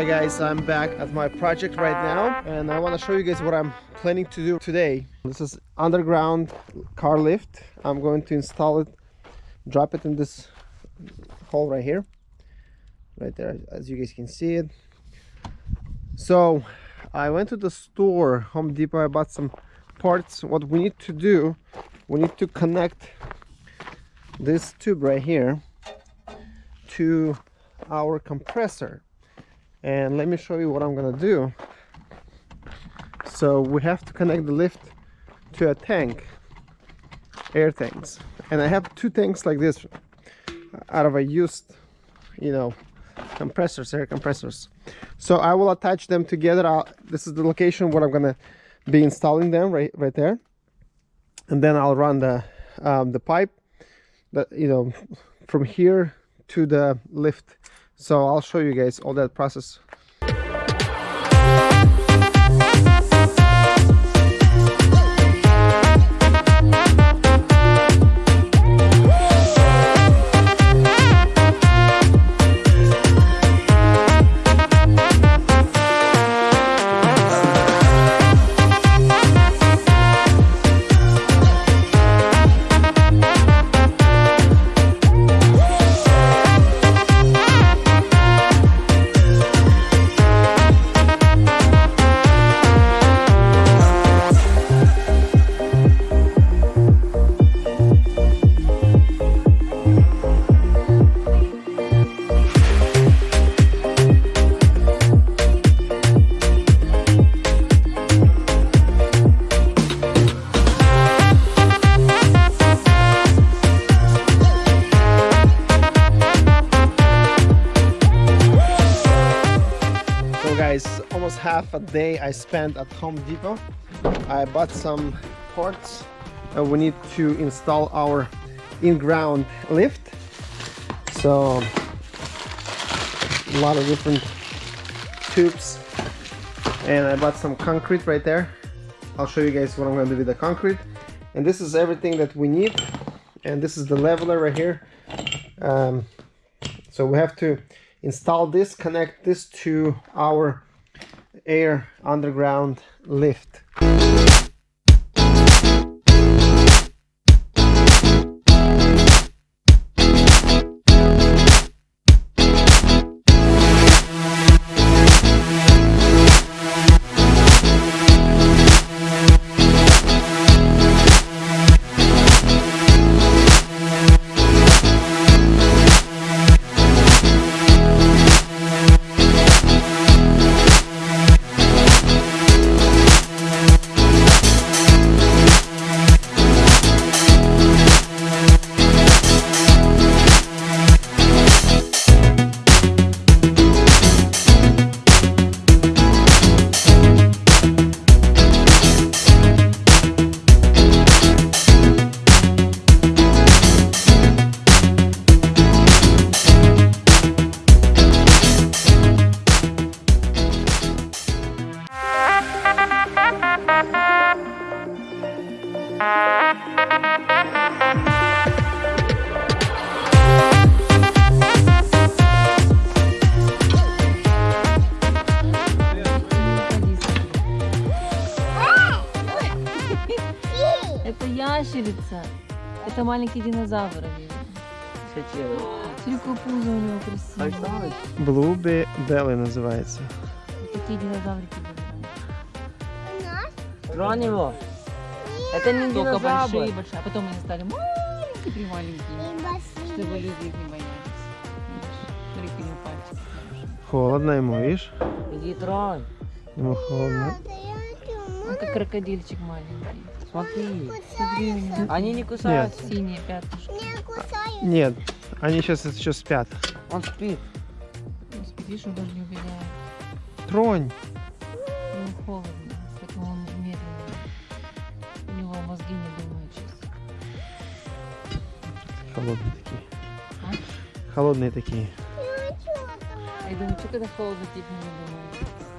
Alright guys, I'm back at my project right now and I want to show you guys what I'm planning to do today. This is underground car lift. I'm going to install it, drop it in this hole right here. Right there, as you guys can see it. So I went to the store, Home Depot, I bought some parts. What we need to do, we need to connect this tube right here to our compressor and let me show you what I'm gonna do. So we have to connect the lift to a tank air tanks. And I have two tanks like this out of a used you know compressors air compressors. So I will attach them together. I'll, this is the location where I'm gonna be installing them right right there. And then I'll run the um, the pipe that you know from here to the lift so I'll show you guys all that process almost half a day I spent at Home Depot. I bought some parts and we need to install our in-ground lift. So a lot of different tubes. And I bought some concrete right there. I'll show you guys what I'm gonna do with the concrete. And this is everything that we need. And this is the leveler right here. Um, so we have to install this connect this to our air underground lift ящерица. Это маленький динозавр. Какое пузо у него красивое. Blueberry Belly называется Такие динозаврики были. Тронь его. Это не Только динозавр. большие, большие. А потом они стали маленькие, при маленькие. Чтобы люди их не боялись. Смотри, него пальчики холодно ему видишь Иди тронь. ему холодно Он как крокодильчик маленький. Смотри. Смотри, Они не кусаются. синие пятнышки. нет они сейчас еще спят Он спит. Он спит, видишь, он даже не убегает. тронь Ему холодно, поэтому он медленно. У него мозги не думают сейчас. холодные такие А? холодные такие я думаю, что когда холодно, типа не думают.